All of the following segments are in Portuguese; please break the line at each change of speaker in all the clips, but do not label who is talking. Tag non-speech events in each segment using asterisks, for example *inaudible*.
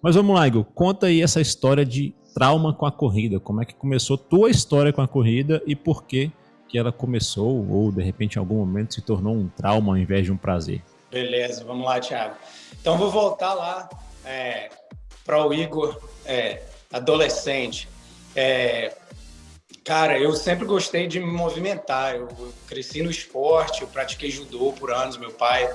Mas vamos lá, Igor, conta aí essa história de trauma com a corrida. Como é que começou tua história com a corrida e por que que ela começou ou de repente em algum momento se tornou um trauma ao invés de um prazer?
Beleza, vamos lá, Thiago. Então vou voltar lá é, para o Igor é, adolescente. É, cara, eu sempre gostei de me movimentar. Eu, eu, cresci no esporte, eu pratiquei judô por anos. Meu pai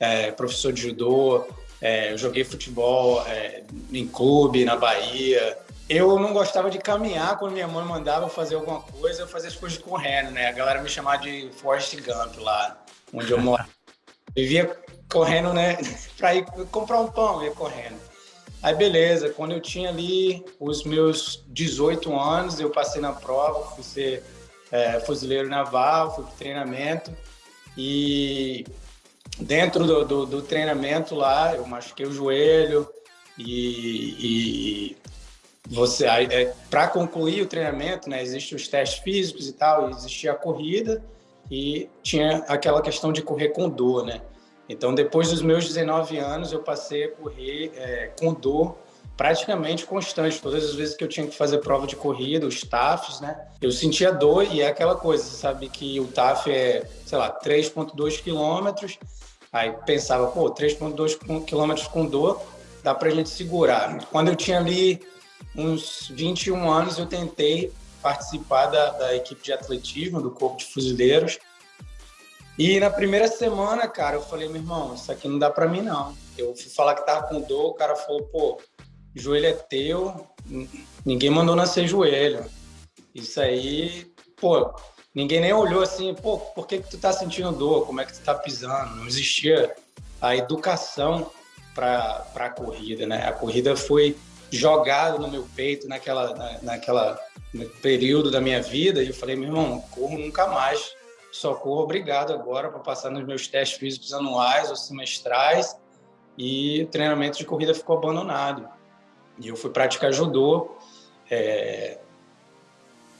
é professor de judô. É, eu joguei futebol é, em clube na Bahia. Eu não gostava de caminhar quando minha mãe mandava fazer alguma coisa, eu fazia as coisas correndo, né? A galera me chamava de Forrest Gump lá, onde eu moro. *laughs* Vivia correndo, né? *laughs* para ir comprar um pão, ia correndo. Aí beleza, quando eu tinha ali os meus 18 anos, eu passei na prova, fui ser é, fuzileiro naval, fui pro treinamento e dentro do, do, do, treinamento lá, eu machuquei o joelho e, e você é, para concluir o treinamento, né, existem os testes físicos e tal, existia a corrida e tinha aquela questão de correr com dor, né? Então, depois dos meus 19 anos, eu passei a correr é, com dor praticamente constante. Todas as vezes que eu tinha que fazer prova de corrida, os TAFs, né? Eu sentia dor e é aquela coisa, sabe que o TAF é, sei lá, 3,2 quilômetros. Aí pensava, pô, 3,2 quilômetros com dor, dá pra gente segurar. Quando eu tinha ali uns 21 anos, eu tentei participar da, da equipe de atletismo do Corpo de Fuzileiros e na primeira semana, cara, eu falei, meu irmão, isso aqui não dá para mim, não. Eu fui falar que tava com dor, o cara falou, pô, joelho é teu, ninguém mandou nascer joelho. Isso aí, pô, ninguém nem olhou assim, pô, por que que tu tá sentindo dor? Como é que tu tá pisando? Não existia a educação para a corrida, né? A corrida foi jogada no meu peito naquela, na, naquela período da minha vida e eu falei, meu irmão, corro nunca mais socorro obrigado agora para passar nos meus testes físicos anuais ou semestrais e o treinamento de corrida ficou abandonado. E eu fui praticar judô. É,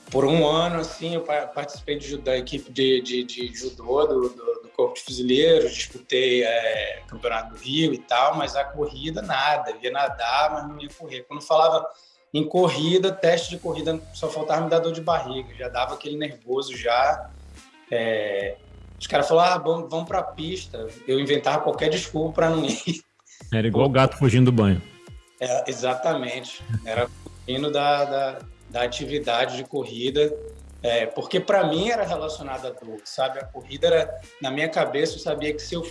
por um ano, assim, eu participei de, da equipe de, de, de judô do, do, do, Corpo de Fuzileiros, disputei é, Campeonato do Rio e tal, mas a corrida, nada. Eu ia nadar, mas não ia correr. Quando falava em corrida, teste de corrida, só faltava me dar dor de barriga. Já dava aquele nervoso já. É, os caras falaram, ah, vamos para a pista. Eu inventava qualquer desculpa para não ir.
Era igual o gato fugindo do banho.
É, exatamente. Era fugindo da, da, da atividade de corrida. É, porque para mim era relacionado à dor, sabe? A corrida era, na minha cabeça, eu sabia que se eu,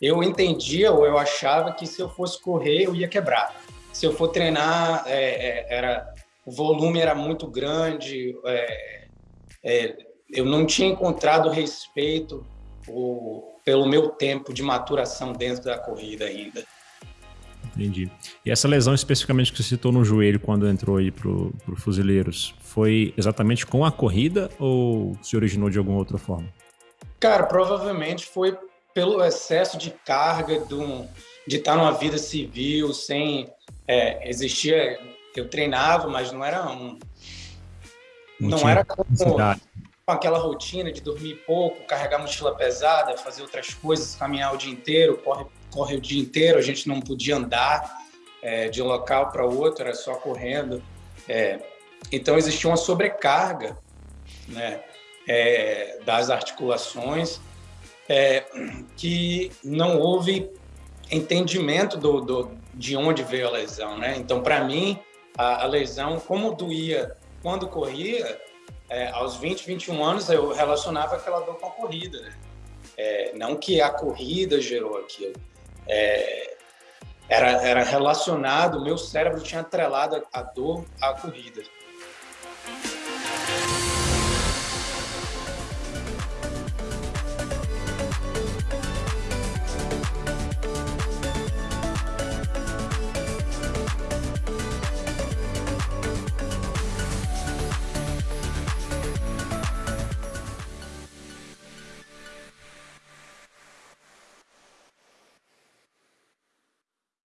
eu entendia ou eu achava que se eu fosse correr, eu ia quebrar. Se eu for treinar, é, é, era, o volume era muito grande, é, é, eu não tinha encontrado respeito o, pelo meu tempo de maturação dentro da corrida ainda.
Entendi. E essa lesão especificamente que você citou no joelho quando entrou aí pro, pro Fuzileiros, foi exatamente com a corrida ou se originou de alguma outra forma?
Cara, provavelmente foi pelo excesso de carga do, de estar numa vida civil, sem é, existia. Eu treinava, mas não era um. Não, não era como, com aquela rotina de dormir pouco, carregar mochila pesada, fazer outras coisas, caminhar o dia inteiro, corre, corre o dia inteiro, a gente não podia andar é, de um local para outro, era só correndo. É, então existia uma sobrecarga né, é, das articulações é, que não houve entendimento do, do, de onde veio a lesão. Né? Então, para mim, a, a lesão, como doía quando corria, é, aos 20, 21 anos, eu relacionava aquela dor com a corrida. Né? É, não que a corrida gerou aquilo. É, era, era relacionado, meu cérebro tinha atrelado a dor à corrida.